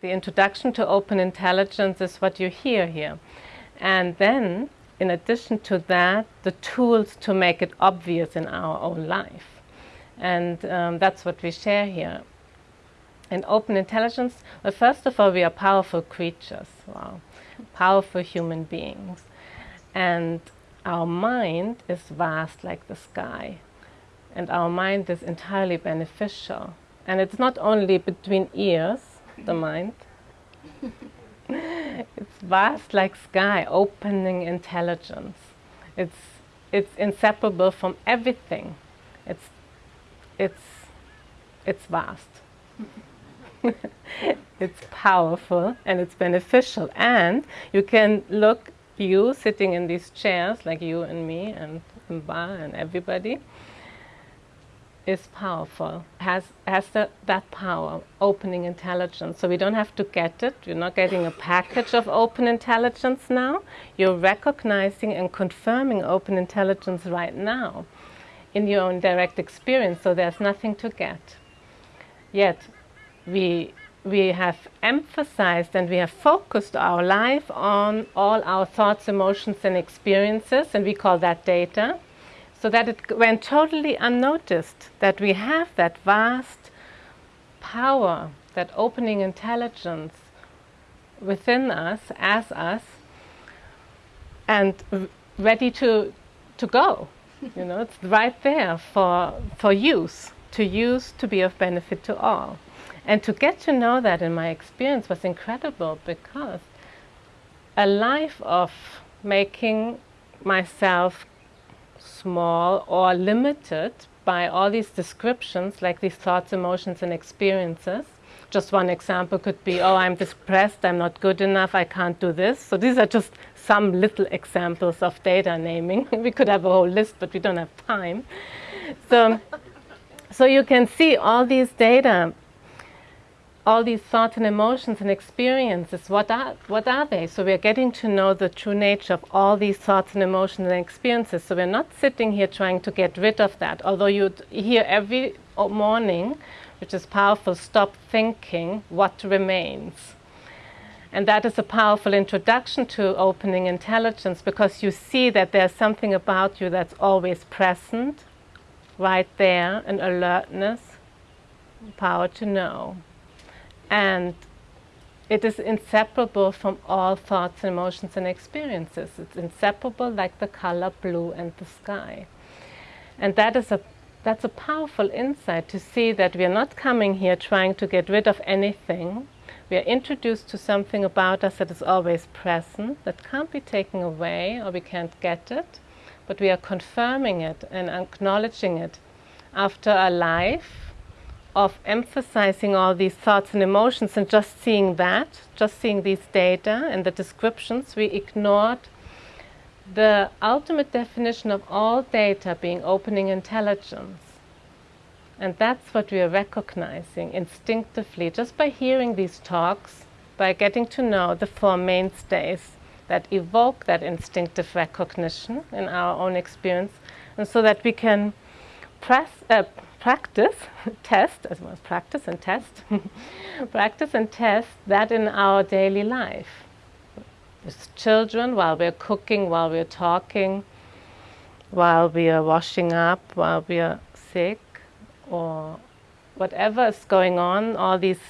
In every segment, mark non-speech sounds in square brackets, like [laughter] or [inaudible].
The introduction to open intelligence is what you hear here. And then, in addition to that, the tools to make it obvious in our own life. And um, that's what we share here. In open intelligence, well, first of all, we are powerful creatures, wow, powerful human beings. And our mind is vast like the sky. And our mind is entirely beneficial. And it's not only between ears, the mind. [laughs] it's vast like sky, opening intelligence. It's, it's inseparable from everything. It's, it's, it's vast. [laughs] it's powerful and it's beneficial. And you can look, you sitting in these chairs, like you and me and Mba and everybody, is powerful, has, has the, that power, opening intelligence. So we don't have to get it. You're not getting a package of open intelligence now. You're recognizing and confirming open intelligence right now in your own direct experience, so there's nothing to get. Yet, we, we have emphasized and we have focused our life on all our thoughts, emotions, and experiences, and we call that data, so that it went totally unnoticed that we have that vast power, that opening intelligence within us, as us, and ready to, to go. you know, it's right there for, for use, to use to be of benefit to all. And to get to know that in my experience was incredible because a life of making myself small or limited by all these descriptions, like these thoughts, emotions, and experiences. Just one example could be, oh, I'm depressed, I'm not good enough, I can't do this. So these are just some little examples of data naming. [laughs] we could have a whole list, but we don't have time. So, so you can see all these data all these thoughts and emotions and experiences, what are, what are they? So we're getting to know the true nature of all these thoughts and emotions and experiences. So we're not sitting here trying to get rid of that. Although you hear every morning, which is powerful, stop thinking, what remains? And that is a powerful introduction to opening intelligence because you see that there's something about you that's always present, right there, an alertness, power to know and it is inseparable from all thoughts, and emotions, and experiences. It's inseparable like the color blue and the sky. And that is a, that's a powerful insight to see that we are not coming here trying to get rid of anything. We are introduced to something about us that is always present, that can't be taken away or we can't get it, but we are confirming it and acknowledging it after a life of emphasizing all these thoughts and emotions and just seeing that, just seeing these data and the descriptions, we ignored the ultimate definition of all data being opening intelligence. And that's what we are recognizing instinctively just by hearing these talks, by getting to know the four mainstays that evoke that instinctive recognition in our own experience, and so that we can press, uh, practice, [laughs] test, as well as practice and test, [laughs] practice and test that in our daily life. With children, while we're cooking, while we're talking, while we are washing up, while we are sick, or whatever is going on, all these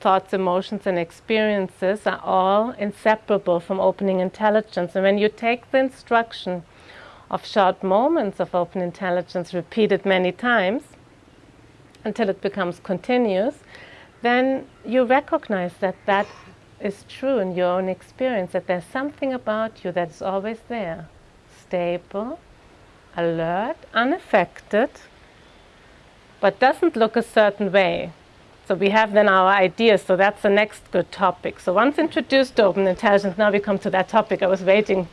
thoughts, emotions, and experiences are all inseparable from opening intelligence. And when you take the instruction of short moments of open intelligence repeated many times until it becomes continuous, then you recognize that that is true in your own experience, that there's something about you that's always there, stable, alert, unaffected, but doesn't look a certain way. So we have then our ideas, so that's the next good topic. So once introduced to open intelligence, now we come to that topic. I was waiting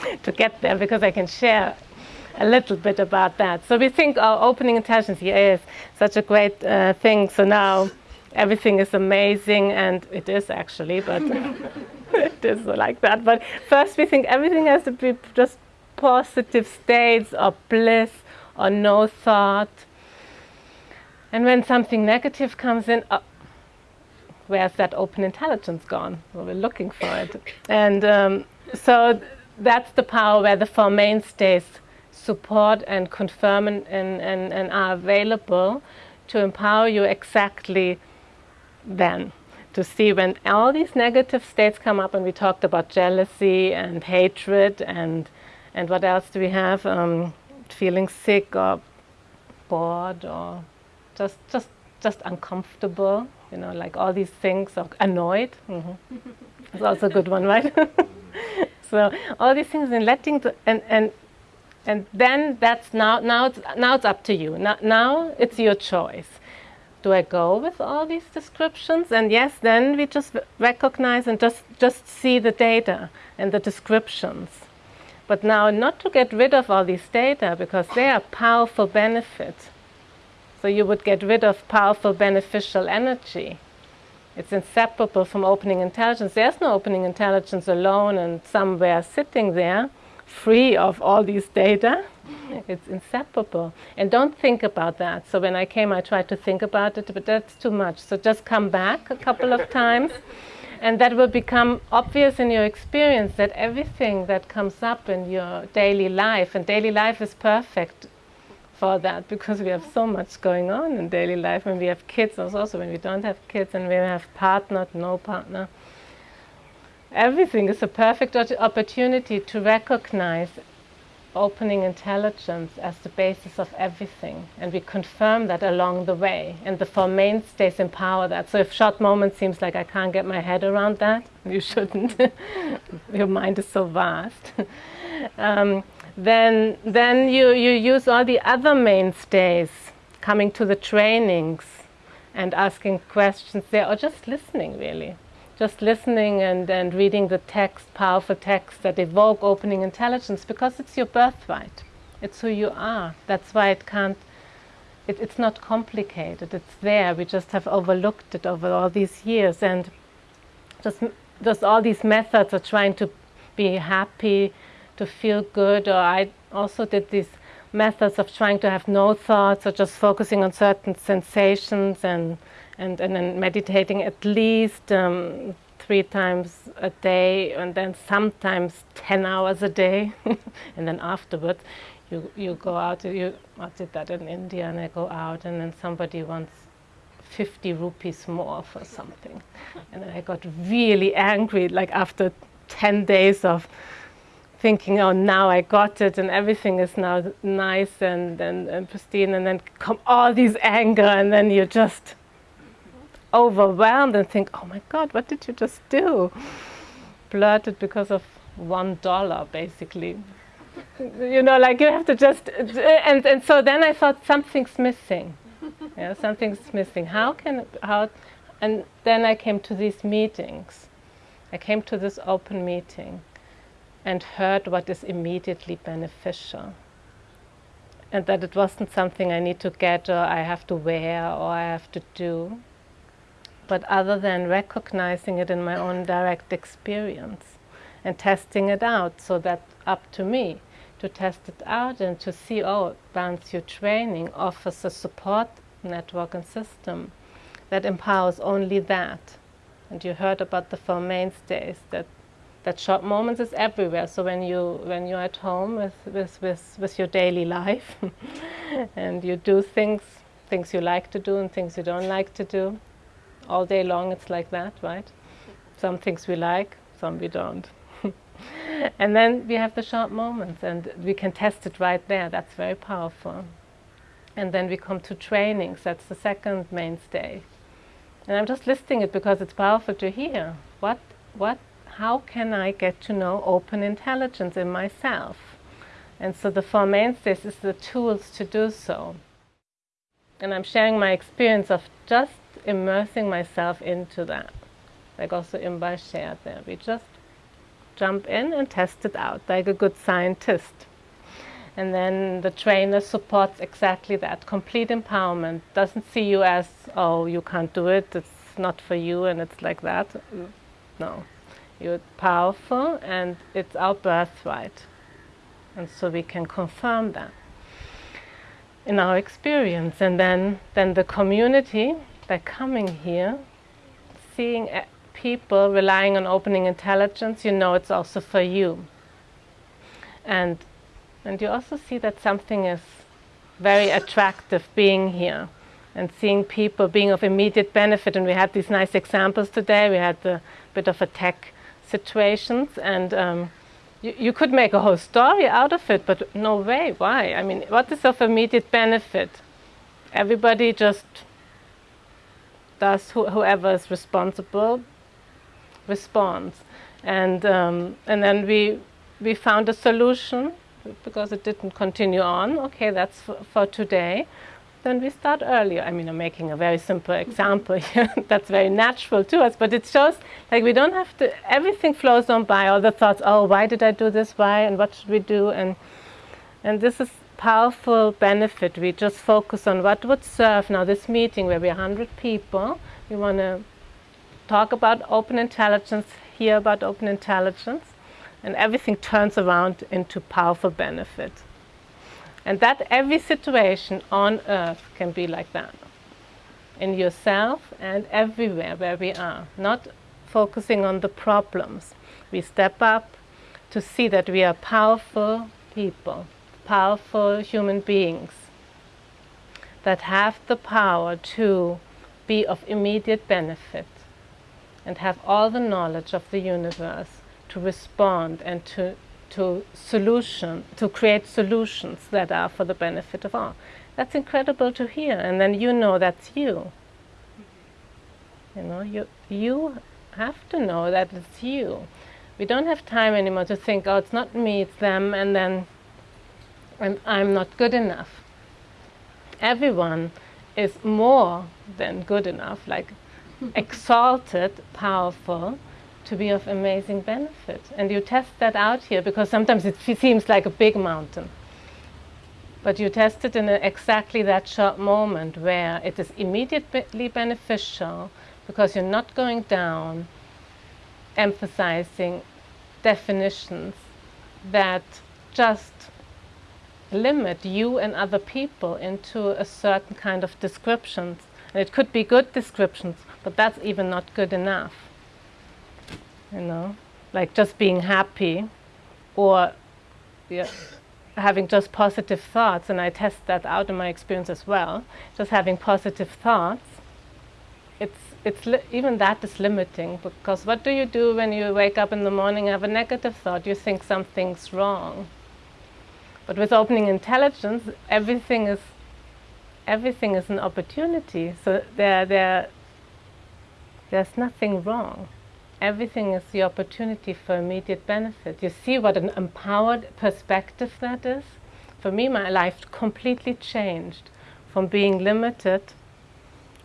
[laughs] to get there because I can share a little bit about that. So we think our opening intelligence here is such a great uh, thing. So now everything is amazing, and it is actually, but [laughs] it is like that. But first, we think everything has to be just positive states or bliss or no thought. And when something negative comes in, uh, where's that open intelligence gone? Well, we're looking for it. And um, so that's the power where the four mainstays support and confirm and, and, and, are available to empower you exactly then to see when all these negative states come up and we talked about jealousy and hatred and and what else do we have? Um, feeling sick or bored or just just just uncomfortable you know like all these things or annoyed. Mm -hmm. it's also a good one right [laughs] so all these things and letting and and and then that's now now it's now it's up to you now, now it's your choice do I go with all these descriptions? And yes, then we just recognize and just, just see the data and the descriptions. But now not to get rid of all these data because they are powerful benefits. So you would get rid of powerful beneficial energy. It's inseparable from opening intelligence. There's no opening intelligence alone and somewhere sitting there free of all these data. [laughs] It's inseparable. And don't think about that. So when I came, I tried to think about it, but that's too much. So just come back a couple of times. [laughs] And that will become obvious in your experience that everything that comes up in your daily life, and daily life is perfect for that because we have so much going on in daily life when we have kids, also when we don't have kids and we have partner, no partner. Everything is a perfect opportunity to recognize opening intelligence as the basis of everything. And we confirm that along the way. And the four mainstays empower that. So if short moment seems like I can't get my head around that, [laughs] you shouldn't. [laughs] Your mind is so vast. [laughs] um, then then you, you use all the other mainstays, coming to the trainings and asking questions there, or just listening really just listening and, and reading the text, powerful texts that evoke opening intelligence because it's your birthright. It's who you are. That's why it can't, it, it's not complicated. It's there. We just have overlooked it over all these years. And just, just all these methods of trying to be happy, to feel good, or I also did these methods of trying to have no thoughts or just focusing on certain sensations and and, and then meditating at least um, three times a day and then sometimes 10 hours a day. [laughs] And then afterwards you, you go out, you, I did that in India and I go out and then somebody wants 50 rupees more for something. And I got really angry like after 10 days of thinking, oh, now I got it and everything is now nice and, and, and pristine and then come all these anger and then you just overwhelmed and think, oh my God, what did you just do? Blurted because of one dollar, basically. you know, like you have to just, and, and so then I thought something's missing. Yeah, something's missing. How can, how, and then I came to these meetings. I came to this open meeting and heard what is immediately beneficial. And that it wasn't something I need to get or I have to wear or I have to do but other than recognizing it in my own direct experience and testing it out so that up to me to test it out and to see, oh, Balanced View Training offers a support network and system that empowers only that. And you heard about the four mainstays that that short moments is everywhere. So when you when you're at home with with with, with your daily life [laughs] and you do things things you like to do and things you don't like to do, all day long it's like that, right? Some things we like, some we don't. [laughs] and then we have the short moments and we can test it right there. That's very powerful. And then we come to trainings. That's the second mainstay. And I'm just listing it because it's powerful to hear. What, what, how can I get to know open intelligence in myself? And so the four mainstays is the tools to do so. And I'm sharing my experience of just immersing myself into that. Like also Imba shared there. We just jump in and test it out like a good scientist. And then the trainer supports exactly that. Complete empowerment. Doesn't see you as, oh, you can't do it, it's not for you, and it's like that. No. You're powerful, and it's our birthright. And so we can confirm that in our experience. And then, then the community by coming here, seeing uh, people relying on opening intelligence, you know it's also for you. And, and you also see that something is very attractive being here and seeing people being of immediate benefit. And we had these nice examples today. We had a bit of a tech situations and um, you, you could make a whole story out of it, but no way, why? I mean, what is of immediate benefit? Everybody just does, wh whoever is responsible responds. And, um, and then we, we found a solution because it didn't continue on. Okay, that's for, for today then we start earlier. I mean, I'm making a very simple example [laughs] here. That's very natural to us, but it shows like we don't have to, everything flows on by, all the thoughts, oh, why did I do this, why, and what should we do? And, and this is powerful benefit. We just focus on what would serve now this meeting where we're 100 people. We want to talk about open intelligence, hear about open intelligence, and everything turns around into powerful benefit. And that every situation on earth can be like that. In yourself and everywhere where we are. Not focusing on the problems. We step up to see that we are powerful people, powerful human beings that have the power to be of immediate benefit and have all the knowledge of the universe to respond and to to solution, to create solutions that are for the benefit of all. That's incredible to hear, and then you know that's you. You know, you you have to know that it's you. We don't have time anymore to think, oh, it's not me, it's them, and then and I'm not good enough. Everyone is more than good enough, like [laughs] exalted, powerful, to be of amazing benefit. And you test that out here because sometimes it seems like a big mountain. But you test it in exactly that short moment where it is immediately beneficial because you're not going down emphasizing definitions that just limit you and other people into a certain kind of descriptions. And it could be good descriptions, but that's even not good enough you know, like just being happy or yeah, having just positive thoughts, and I test that out in my experience as well, just having positive thoughts, it's, it's even that is limiting because what do you do when you wake up in the morning and have a negative thought? You think something's wrong. But with opening intelligence, everything is everything is an opportunity. So there, there, there's nothing wrong everything is the opportunity for immediate benefit. You see what an empowered perspective that is? For me, my life completely changed from being limited,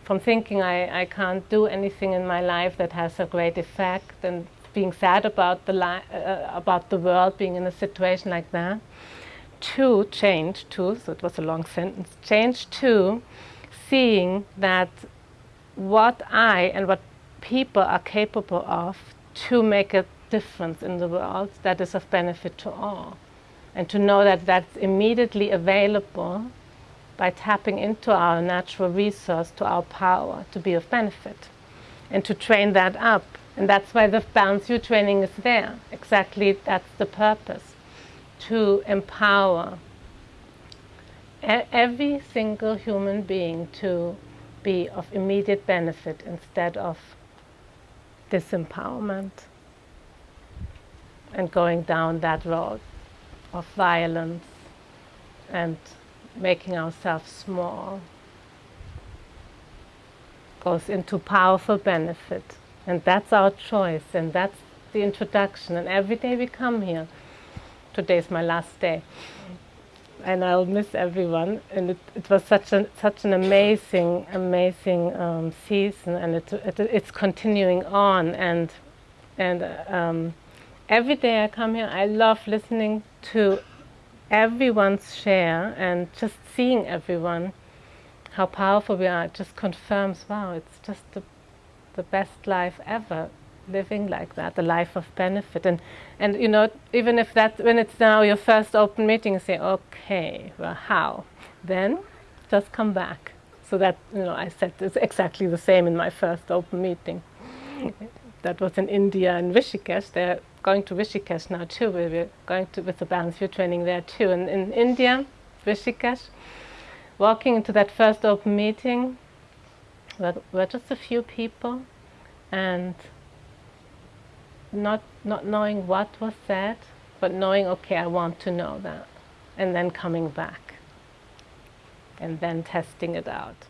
from thinking I, I can't do anything in my life that has a great effect and being sad about the, uh, about the world, being in a situation like that, to change to, so it was a long sentence, change to seeing that what I and what people are capable of to make a difference in the world that is of benefit to all. And to know that that's immediately available by tapping into our natural resource, to our power, to be of benefit. And to train that up. And that's why the Balance View training is there. Exactly that's the purpose. To empower every single human being to be of immediate benefit instead of disempowerment and going down that road of violence and making ourselves small goes into powerful benefit. And that's our choice, and that's the introduction. And every day we come here, today is my last day, and I'll miss everyone. And it, it was such an such an amazing, amazing um, season, and it, it, it's continuing on. And and um, every day I come here, I love listening to everyone's share and just seeing everyone how powerful we are. It just confirms, wow, it's just the the best life ever living like that, the life of benefit. And, and you know, even if that, when it's now your first open meeting, you say, okay, well, how? Then just come back. So that, you know, I said it's exactly the same in my first open meeting. that was in India and Rishikesh. They're going to Rishikesh now too. We're going to with the balance view training there too. And in India, Rishikesh, walking into that first open meeting, were, were just a few people, and not not knowing what was said, but knowing, okay, I want to know that, and then coming back, and then testing it out.